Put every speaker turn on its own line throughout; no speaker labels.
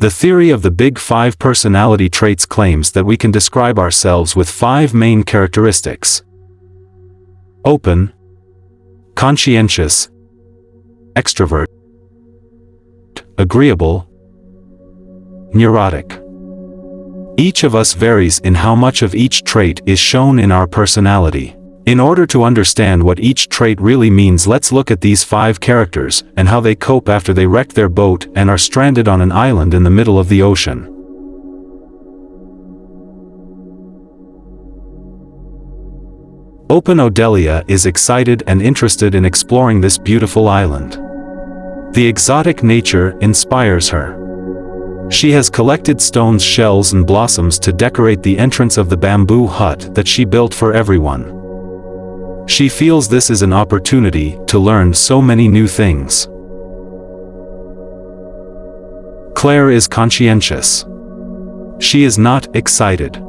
The theory of the Big Five personality traits claims that we can describe ourselves with five main characteristics. Open, conscientious, extrovert, agreeable, neurotic. Each of us varies in how much of each trait is shown in our personality. In order to understand what each trait really means let's look at these five characters and how they cope after they wreck their boat and are stranded on an island in the middle of the ocean. Open Odelia is excited and interested in exploring this beautiful island. The exotic nature inspires her. She has collected stones shells and blossoms to decorate the entrance of the bamboo hut that she built for everyone. She feels this is an opportunity to learn so many new things. Claire is conscientious. She is not excited.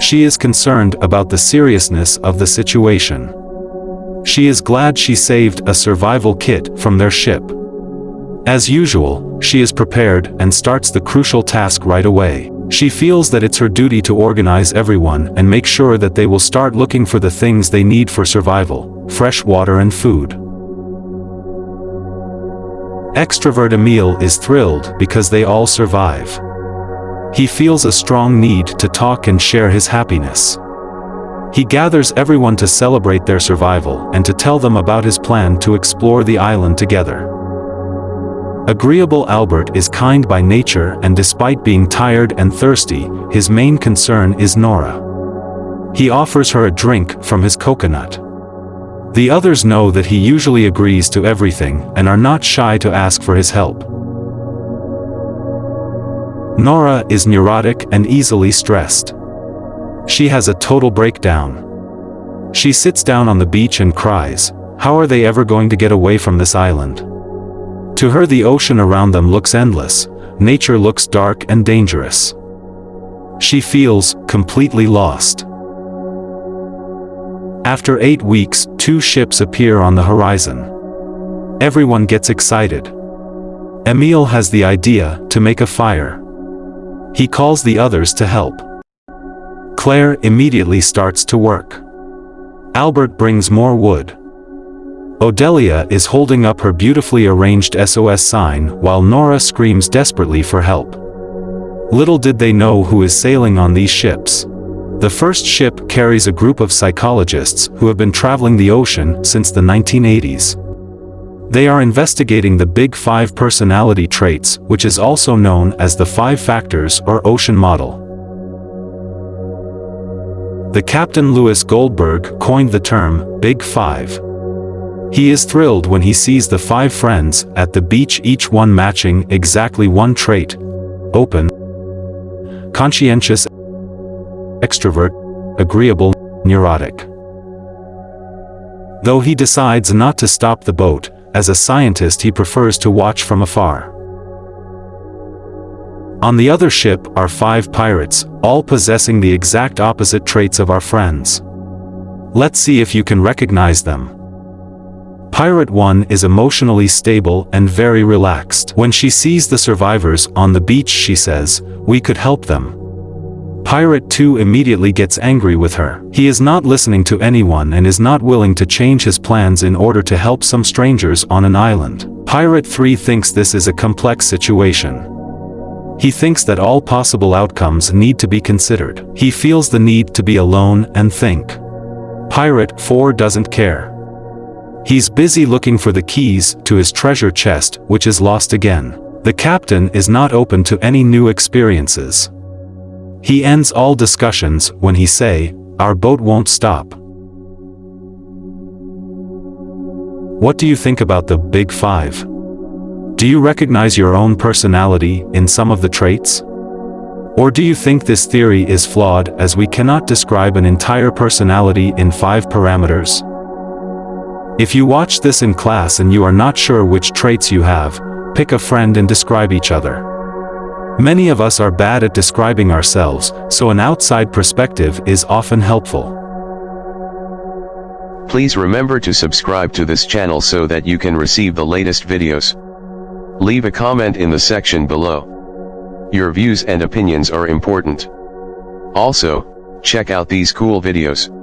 She is concerned about the seriousness of the situation. She is glad she saved a survival kit from their ship. As usual, she is prepared and starts the crucial task right away. She feels that it's her duty to organize everyone and make sure that they will start looking for the things they need for survival, fresh water and food. Extrovert Emile is thrilled because they all survive. He feels a strong need to talk and share his happiness. He gathers everyone to celebrate their survival and to tell them about his plan to explore the island together. Agreeable Albert is kind by nature and despite being tired and thirsty, his main concern is Nora. He offers her a drink from his coconut. The others know that he usually agrees to everything and are not shy to ask for his help. Nora is neurotic and easily stressed. She has a total breakdown. She sits down on the beach and cries, how are they ever going to get away from this island? To her the ocean around them looks endless, nature looks dark and dangerous. She feels completely lost. After eight weeks, two ships appear on the horizon. Everyone gets excited. Emile has the idea to make a fire. He calls the others to help. Claire immediately starts to work. Albert brings more wood. Odelia is holding up her beautifully arranged SOS sign while Nora screams desperately for help. Little did they know who is sailing on these ships. The first ship carries a group of psychologists who have been traveling the ocean since the 1980s. They are investigating the Big Five personality traits which is also known as the Five Factors or Ocean Model. The Captain Lewis Goldberg coined the term Big Five. He is thrilled when he sees the five friends at the beach each one matching exactly one trait. Open, conscientious, extrovert, agreeable, neurotic. Though he decides not to stop the boat, as a scientist he prefers to watch from afar. On the other ship are five pirates, all possessing the exact opposite traits of our friends. Let's see if you can recognize them. Pirate 1 is emotionally stable and very relaxed. When she sees the survivors on the beach she says, we could help them. Pirate 2 immediately gets angry with her. He is not listening to anyone and is not willing to change his plans in order to help some strangers on an island. Pirate 3 thinks this is a complex situation. He thinks that all possible outcomes need to be considered. He feels the need to be alone and think. Pirate 4 doesn't care. He's busy looking for the keys to his treasure chest, which is lost again. The captain is not open to any new experiences. He ends all discussions when he say, our boat won't stop. What do you think about the Big Five? Do you recognize your own personality in some of the traits? Or do you think this theory is flawed as we cannot describe an entire personality in five parameters? If you watch this in class and you are not sure which traits you have, pick a friend and describe each other. Many of us are bad at describing ourselves, so an outside perspective is often helpful.
Please remember to subscribe to this channel so that you can receive the latest videos. Leave a comment in the section below. Your views and opinions are important. Also, check out these cool videos.